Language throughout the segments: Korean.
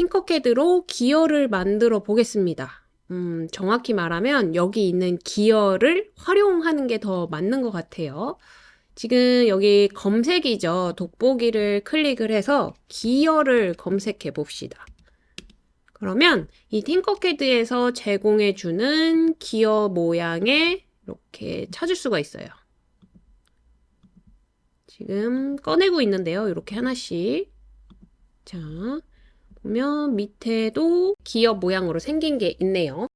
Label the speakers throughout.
Speaker 1: 팅커캐드로 기어를 만들어 보겠습니다. 음, 정확히 말하면 여기 있는 기어를 활용하는 게 더 맞는 것 같아요. 지금 여기 검색이죠. 돋보기를 클릭을 해서 기어를 검색해 봅시다. 그러면 이 팅커캐드에서 제공해 주는 기어 모양에 이렇게 찾을 수가 있어요. 지금 꺼내고 있는데요. 이렇게 하나씩. 자, 보면 밑에도 기어 모양으로 생긴 게 있네요.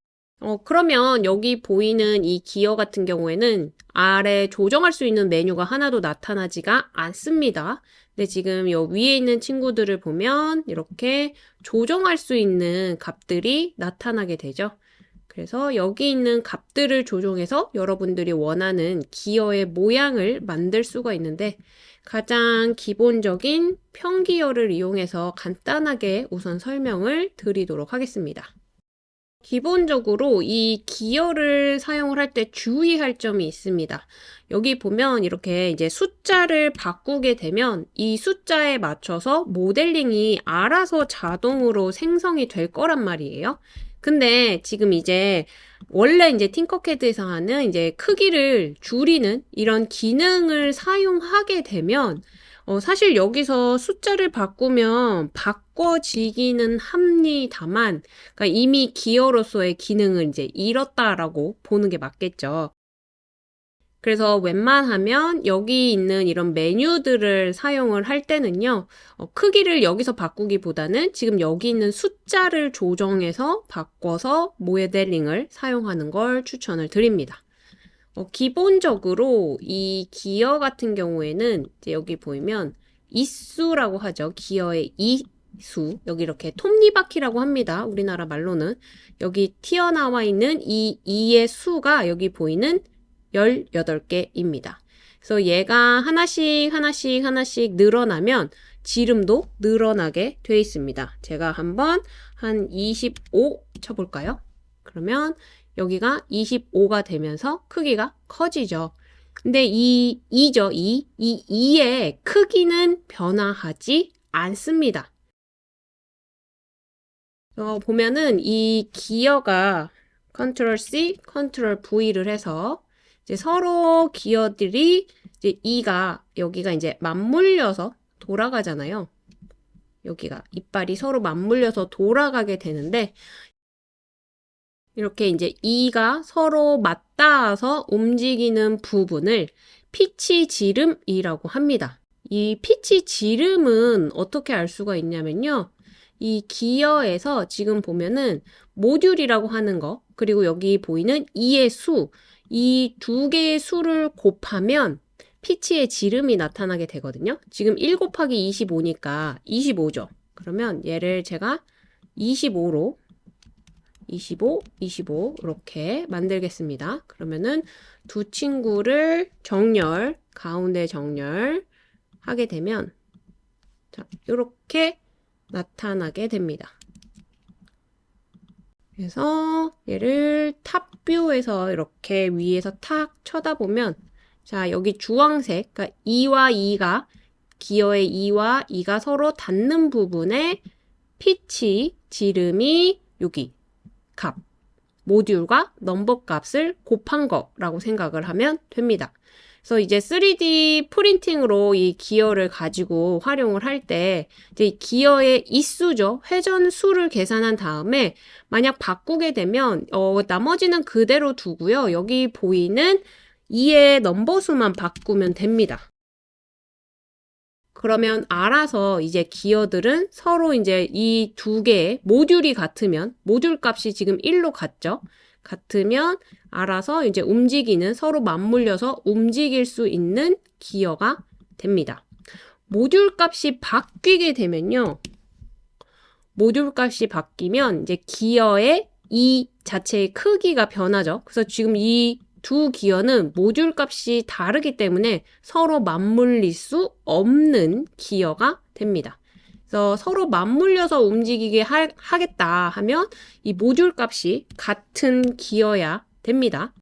Speaker 1: 어, 그러면 여기 보이는 이 기어 같은 경우에는 아래 조정할 수 있는 메뉴가 하나도 나타나지가 않습니다. 근데 지금 요 위에 있는 친구들을 보면 이렇게 조정할 수 있는 값들이 나타나게 되죠. 그래서 여기 있는 값들을 조정해서 여러분들이 원하는 기어의 모양을 만들 수가 있는데 가장 기본적인 평기어를 이용해서 간단하게 우선 설명을 드리도록 하겠습니다. 기본적으로 이 기어를 사용을 할 때 주의할 점이 있습니다. 여기 보면 이렇게 이제 숫자를 바꾸게 되면 이 숫자에 맞춰서 모델링이 알아서 자동으로 생성이 될 거란 말이에요. 근데 지금 이제 원래 이제 팅커캐드에서 하는 이제 크기를 줄이는 이런 기능을 사용하게 되면 어, 사실 여기서 숫자를 바꾸면 바꿔지기는 합니다만 그러니까 이미 기어로서의 기능을 이제 잃었다라고 보는 게 맞겠죠. 그래서 웬만하면 여기 있는 이런 메뉴들을 사용을 할 때는요, 어, 크기를 여기서 바꾸기보다는 지금 여기 있는 숫자를 조정해서 바꿔서 모델링을 사용하는 걸 추천을 드립니다. 어, 기본적으로 이 기어 같은 경우에는 여기 보이면 이수라고 하죠. 기어의 이수. 여기 이렇게 톱니바퀴라고 합니다. 우리나라 말로는. 여기 튀어나와 있는 이 이의 수가 여기 보이는 18개입니다. 그래서 얘가 하나씩 하나씩 하나씩 늘어나면 지름도 늘어나게 되어 있습니다. 제가 한번 한 25 쳐볼까요? 그러면 여기가 25가 되면서 크기가 커지죠. 근데 이 2죠. 2. 이 2의 크기는 변화하지 않습니다. 어, 보면은 이 기어가 컨트롤 C, 컨트롤 V를 해서 이제 서로 기어들이 이제 이가 여기가 이제 맞물려서 돌아가잖아요. 여기가 이빨이 서로 맞물려서 돌아가게 되는데 이렇게 이제 이가 서로 맞닿아서 움직이는 부분을 피치 지름이라고 합니다. 이 피치 지름은 어떻게 알 수가 있냐면요. 이 기어에서 지금 보면은 모듈이라고 하는 거 그리고 여기 보이는 이의 수 이 두 개의 수를 곱하면 피치의 지름이 나타나게 되거든요. 지금 1 곱하기 25니까 25죠. 그러면 얘를 제가 25로 25, 25 이렇게 만들겠습니다. 그러면은 두 친구를 정렬, 가운데 정렬 하게 되면 자, 이렇게 나타나게 됩니다. 그래서 얘를 탑뷰에서 이렇게 위에서 탁 쳐다보면 자 여기 주황색 그러니까 2와 2가 기어의 2와 2가 서로 닿는 부분에 피치 지름이 여기 값 모듈과 넘버 값을 곱한 거라고 생각을 하면 됩니다. 그래서 이제 3D 프린팅으로 이 기어를 가지고 활용을 할 때 이제 기어의 이수죠. 회전 수를 계산한 다음에 만약 바꾸게 되면 어, 나머지는 그대로 두고요. 여기 보이는 2의 넘버 수만 바꾸면 됩니다. 그러면 알아서 이제 기어들은 서로 이제 이 두 개의 모듈이 같으면 모듈 값이 지금 1로 같죠. 같으면 알아서 이제 움직이는 서로 맞물려서 움직일 수 있는 기어가 됩니다. 모듈 값이 바뀌게 되면요. 모듈 값이 바뀌면 이제 기어의 이 자체의 크기가 변하죠. 그래서 지금 이 두 기어는 모듈 값이 다르기 때문에 서로 맞물릴 수 없는 기어가 됩니다. 그래서 서로 맞물려서 움직이게 하, 겠다 하면 이 모듈 값이 같은 기어야 됩니다.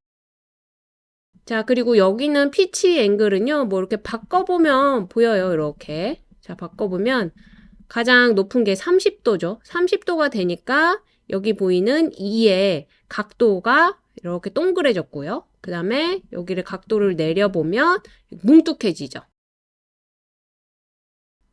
Speaker 1: 자, 그리고 여기는 피치 앵글은요, 뭐 이렇게 바꿔보면 보여요, 이렇게. 자, 바꿔보면 가장 높은 게 30도죠. 30도가 되니까 여기 보이는 2의 각도가 이렇게 동그래졌고요. 그 다음에 여기를 각도를 내려보면 뭉툭해지죠.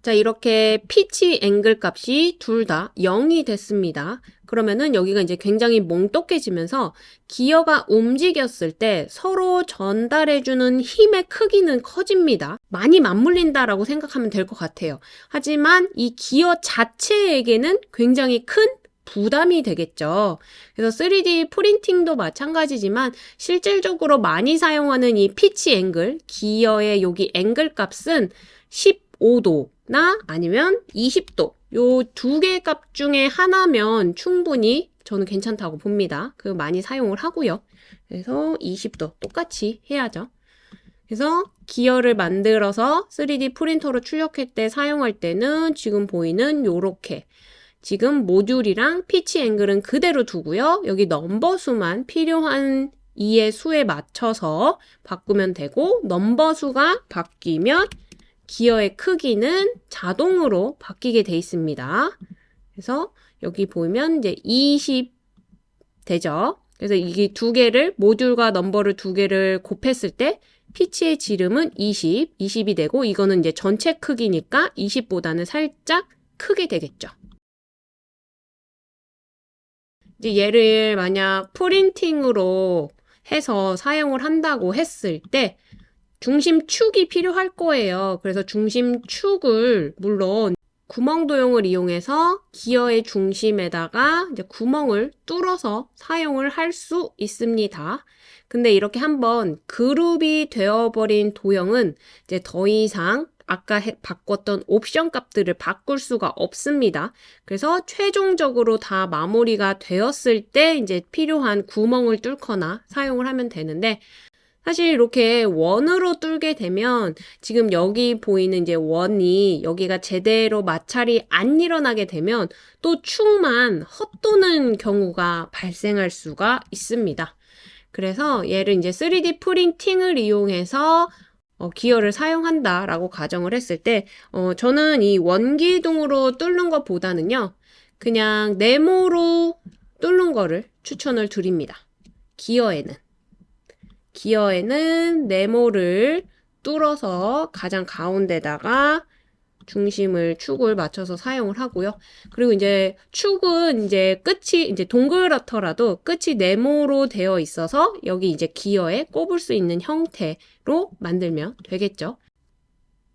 Speaker 1: 자, 이렇게 피치 앵글 값이 둘 다 0이 됐습니다. 그러면은 여기가 이제 굉장히 몽떡해지면서 기어가 움직였을 때 서로 전달해주는 힘의 크기는 커집니다. 많이 맞물린다라고 생각하면 될 것 같아요. 하지만 이 기어 자체에게는 굉장히 큰 부담이 되겠죠. 그래서 3D 프린팅도 마찬가지지만 실질적으로 많이 사용하는 이 피치 앵글, 기어의 여기 앵글 값은 15도 나 아니면 20도 요 두 개의 값 중에 하나면 충분히 저는 괜찮다고 봅니다. 그 많이 사용을 하고요. 그래서 20도 똑같이 해야죠. 그래서 기어를 만들어서 3D 프린터로 출력할 때 사용할 때는 지금 보이는 요렇게 지금 모듈이랑 피치 앵글은 그대로 두고요. 여기 넘버 수만 필요한 이의 수에 맞춰서 바꾸면 되고 넘버 수가 바뀌면 기어의 크기는 자동으로 바뀌게 돼 있습니다. 그래서 여기 보면 이제 20 되죠. 그래서 이게 두 개를 모듈과 넘버를 두 개를 곱했을 때 피치의 지름은 20, 20이 되고 이거는 이제 전체 크기니까 20보다는 살짝 크게 되겠죠. 이제 얘를 만약 프린팅으로 해서 사용을 한다고 했을 때 중심축이 필요할 거예요. 그래서 중심축을 물론 구멍 도형을 이용해서 기어의 중심에다가 이제 구멍을 뚫어서 사용을 할 수 있습니다. 근데 이렇게 한번 그룹이 되어버린 도형은 이제 더 이상 아까 해, 바꿨던 옵션 값들을 바꿀 수가 없습니다. 그래서 최종적으로 다 마무리가 되었을 때 이제 필요한 구멍을 뚫거나 사용을 하면 되는데 사실 이렇게 원으로 뚫게 되면 지금 여기 보이는 이제 원이 여기가 제대로 마찰이 안 일어나게 되면 또 축만 헛도는 경우가 발생할 수가 있습니다. 그래서 얘를 이제 3D 프린팅을 이용해서 어, 기어를 사용한다라고 가정을 했을 때 어, 저는 이 원기둥으로 뚫는 것보다는요. 그냥 네모로 뚫는 거를 추천을 드립니다. 기어에는. 기어에는 네모를 뚫어서 가장 가운데다가 중심을 축을 맞춰서 사용을 하고요. 그리고 이제 축은 이제 끝이 이제 동그랗더라도 끝이 네모로 되어 있어서 여기 이제 기어에 꼽을 수 있는 형태로 만들면 되겠죠.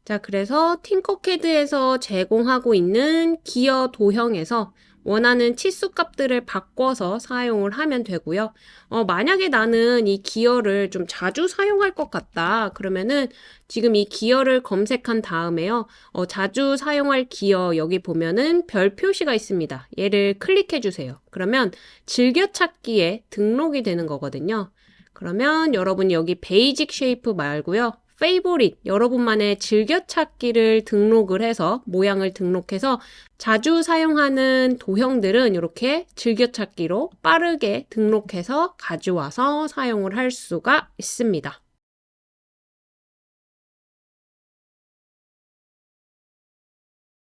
Speaker 1: 자, 그래서 팅커캐드에서 제공하고 있는 기어 도형에서 원하는 치수 값들을 바꿔서 사용을 하면 되고요. 어, 만약에 나는 이 기어를 좀 자주 사용할 것 같다. 그러면은 지금 이 기어를 검색한 다음에요. 어, 자주 사용할 기어 여기 보면은 별 표시가 있습니다. 얘를 클릭해 주세요. 그러면 즐겨찾기에 등록이 되는 거거든요. 그러면 여러분이 여기 Basic Shape 말고요. Favorite 여러분만의 즐겨찾기를 등록을 해서 모양을 등록해서 자주 사용하는 도형들은 이렇게 즐겨찾기로 빠르게 등록해서 가져와서 사용을 할 수가 있습니다.